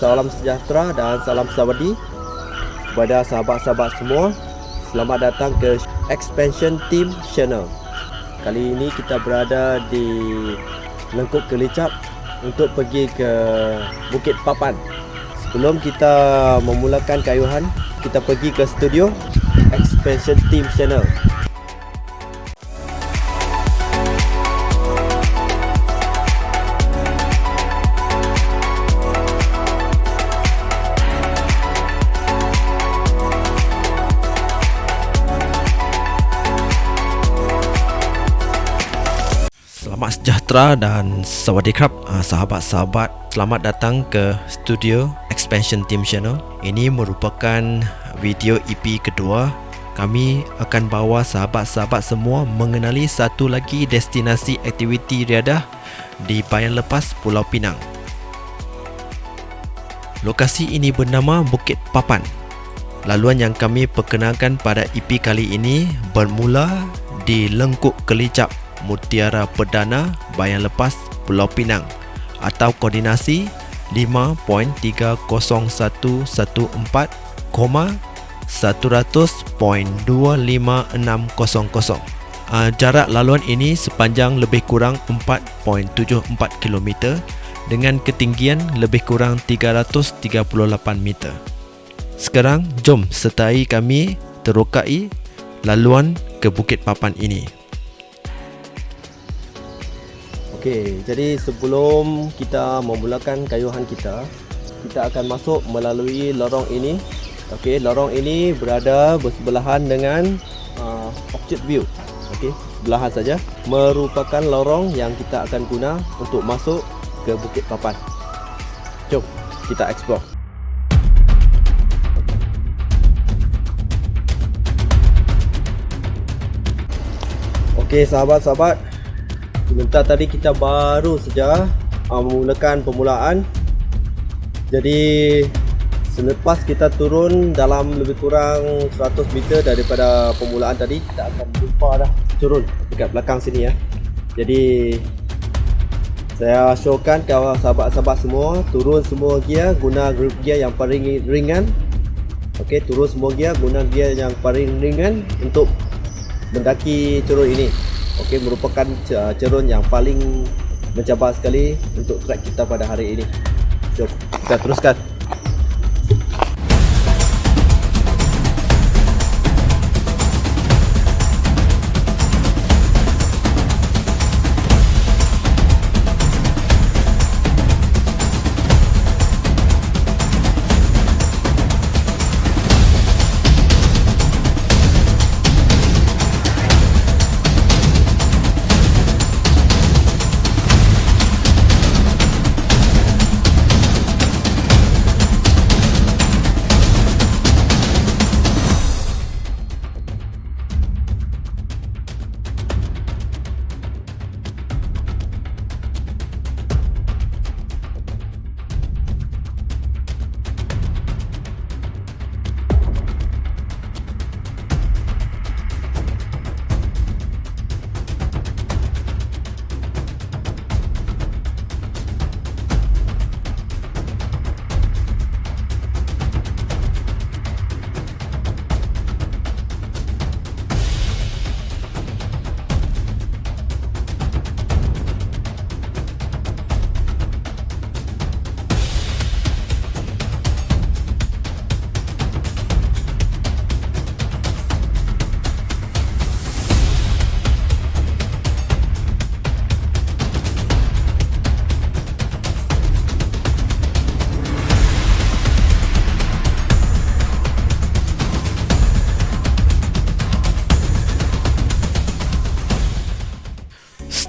salam sejahtera dan salam sawadi kepada sahabat-sahabat semua. Selamat datang ke Expansion Team Channel. Kali ini kita berada di Lengkuk Kelicap untuk pergi ke Bukit Papan. Sebelum kita memulakan kayuhan, kita pergi ke studio Expansion Team Channel. Sejahtera dan sawadee krab uh, sahabat-sahabat Selamat datang ke studio Expansion Team Channel. Ini merupakan video EP kedua. Kami akan bawa sahabat-sahabat semua mengenali satu lagi destinasi aktiviti riadah Di Bayan Lepas Pulau Pinang. Lokasi ini bernama Bukit Papan. Laluan yang kami perkenalkan pada EP kali ini bermula di Lengkuk Kelicap Mutiara Perdana Bayan Lepas Pulau Pinang atau koordinasi 5.301.100.256000. Uh, jarak laluan ini sepanjang lebih kurang 4.74 km dengan ketinggian lebih kurang 338 meter. Sekarang jom sertai kami terokai laluan ke Bukit Papan ini. Okey, jadi sebelum kita memulakan kayuhan kita, kita akan masuk melalui lorong ini. Okey, lorong ini berada bersebelahan dengan uh, Orchard View. Okey, sebelahan saja. Merupakan lorong yang kita akan guna untuk masuk ke Bukit Papan. Jom kita explore. Okey, sahabat-sahabat, Sebentar tadi kita baru saja uh, memulakan permulaan. Jadi selepas kita turun dalam lebih kurang 100 meter daripada permulaan tadi Kita akan jumpa dah turun dekat belakang sini ya. Jadi saya showkan ke sahabat-sahabat semua Turun semua gear guna group gear yang paling ringan. Ok turun semua gear guna gear yang paling ringan Untuk mendaki turun ini Okey merupakan cerun yang paling mencabar sekali untuk trek kita pada hari ini. Jom kita teruskan.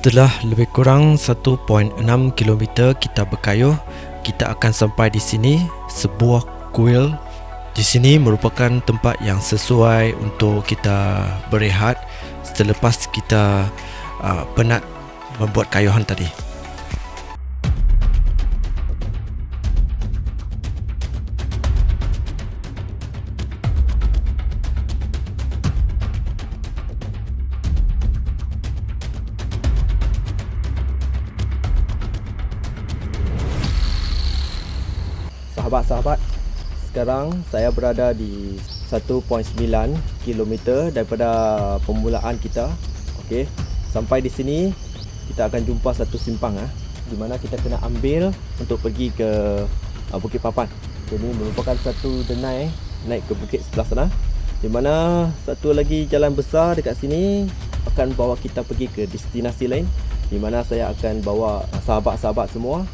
Setelah lebih kurang 1.6 km kita berkayuh, kita akan sampai di sini sebuah kuil. Di sini merupakan tempat yang sesuai untuk kita berehat selepas kita uh, penat membuat kayuhan tadi. Sahabat-sahabat sekarang saya berada di 1.9 km daripada permulaan kita. Okey sampai di sini kita akan jumpa satu simpang ah di mana kita kena ambil untuk pergi ke uh, Bukit Papan. Jadi merupakan satu denai naik ke bukit sebelah sana di mana satu lagi jalan besar dekat sini akan bawa kita pergi ke destinasi lain di mana saya akan bawa sahabat-sahabat semua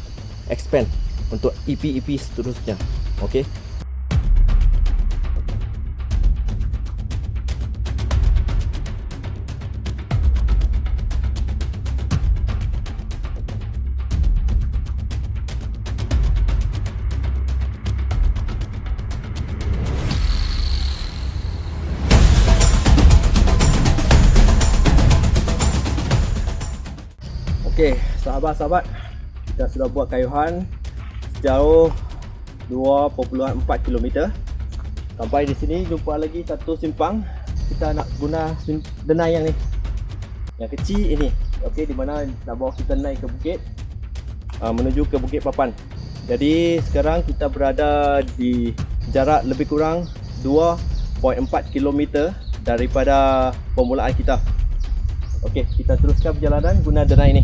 expand untuk EP-EP seterusnya. Okey? Okey, sahabat-sahabat, kita sudah buat kayuhan sejauh 2.4 km. Sampai di sini jumpa lagi satu simpang. Kita nak guna denai yang ni. Yang kecil ini. Okey, di mana nak bawa kita naik ke bukit uh, menuju ke Bukit Papan. Jadi sekarang kita berada di jarak lebih kurang 2.4 km daripada permulaan kita. Okey, kita teruskan perjalanan guna denai ni.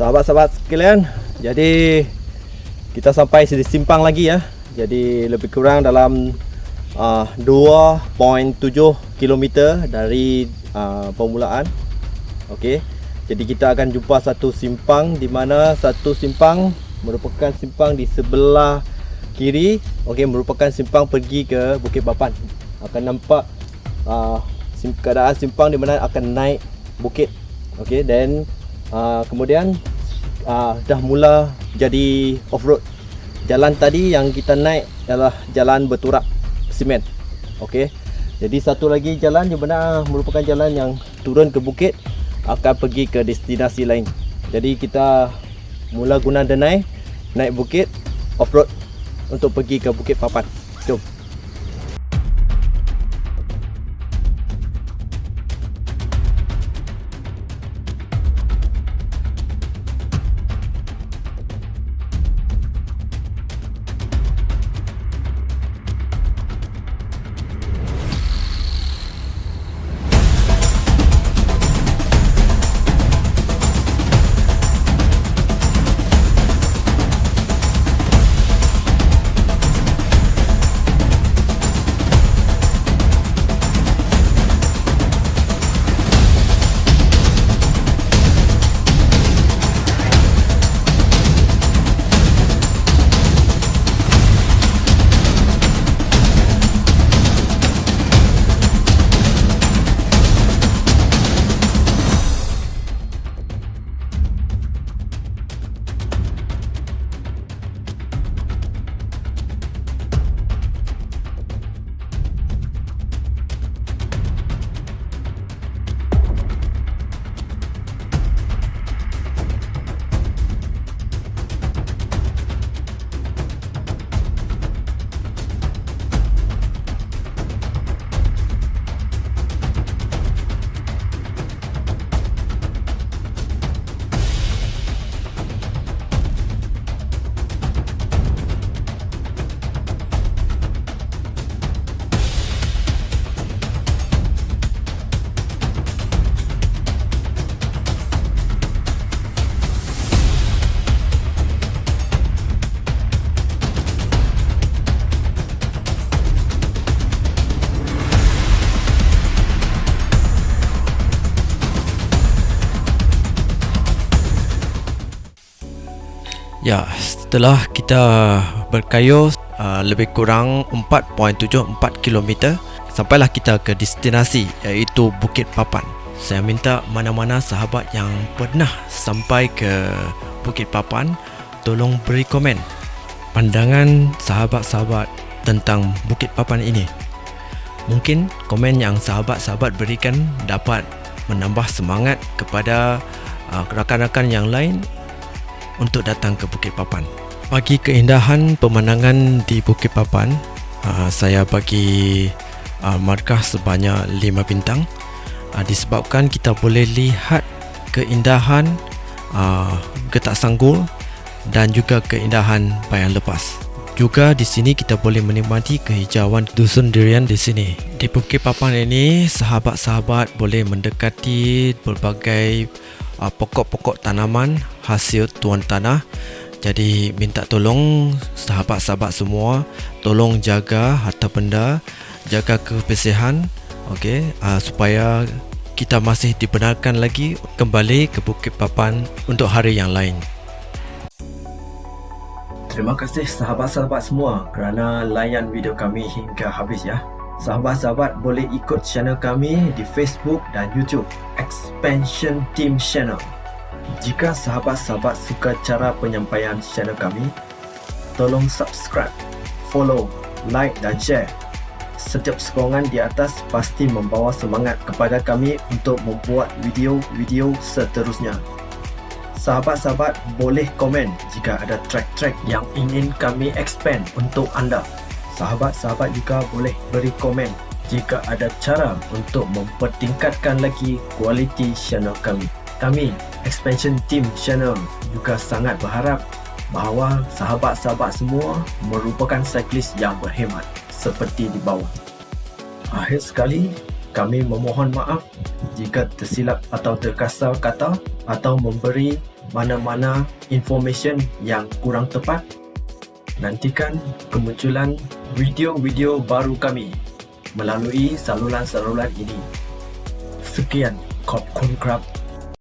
Sahabat-sahabat sekalian, jadi kita sampai di simpang lagi ya. Jadi lebih kurang dalam uh, 2.7 km dari uh, permulaan. Okey. Jadi kita akan jumpa satu simpang di mana satu simpang merupakan simpang di sebelah kiri, okey merupakan simpang pergi ke Bukit Papan. Akan nampak uh, keadaan simpang di mana akan naik bukit. Okey, dan uh, kemudian uh, dah mula jadi off road. Jalan tadi yang kita naik adalah jalan berturak simen. Okey. Jadi satu lagi jalan di mana merupakan jalan yang turun ke bukit akan pergi ke destinasi lain. Jadi kita mula guna denai naik bukit off road untuk pergi ke Bukit Papan. Jom. Ya, setelah kita berkayuh uh, lebih kurang 4.74 km sampailah kita ke destinasi iaitu Bukit Papan. Saya minta mana-mana sahabat yang pernah sampai ke Bukit Papan tolong beri komen pandangan sahabat-sahabat tentang Bukit Papan ini. Mungkin komen yang sahabat-sahabat berikan dapat menambah semangat kepada uh, rakan-rakan yang lain untuk datang ke Bukit Papan. Bagi keindahan pemandangan di Bukit Papan, uh, saya bagi uh, markah sebanyak 5 bintang uh, disebabkan kita boleh lihat keindahan Getak Sanggul dan juga keindahan Bayan Lepas. Juga di sini kita boleh menikmati kehijauan dusun durian di sini. Di Bukit Papan ini, sahabat-sahabat boleh mendekati berbagai pokok-pokok tanaman hasil tuan tanah. Jadi minta tolong sahabat-sahabat semua tolong jaga harta benda, jaga kebersihan okey uh, supaya kita masih dibenarkan lagi kembali ke Bukit Papan untuk hari yang lain. Terima kasih sahabat-sahabat semua kerana layan video kami hingga habis ya. Sahabat-sahabat boleh ikut channel kami di Facebook dan YouTube Expansion Team Channel. Jika sahabat-sahabat suka cara penyampaian channel kami, tolong subscribe, follow, like dan share. Setiap sokongan di atas pasti membawa semangat kepada kami untuk membuat video-video seterusnya sahabat-sahabat boleh komen jika ada track-track yang ingin kami expand untuk anda. Sahabat-sahabat juga boleh beri komen jika ada cara untuk mempertingkatkan lagi kualiti channel kami. Kami, Expansion Team Channel juga sangat berharap bahawa sahabat-sahabat semua merupakan cyclist yang berhemat seperti di bawah. Akhir sekali, kami memohon maaf jika tersilap atau terkasar kata atau memberi mana-mana information yang kurang tepat. Nantikan kemunculan video-video baru kami melalui saluran-saluran ini. Sekian, Kop Kun Krab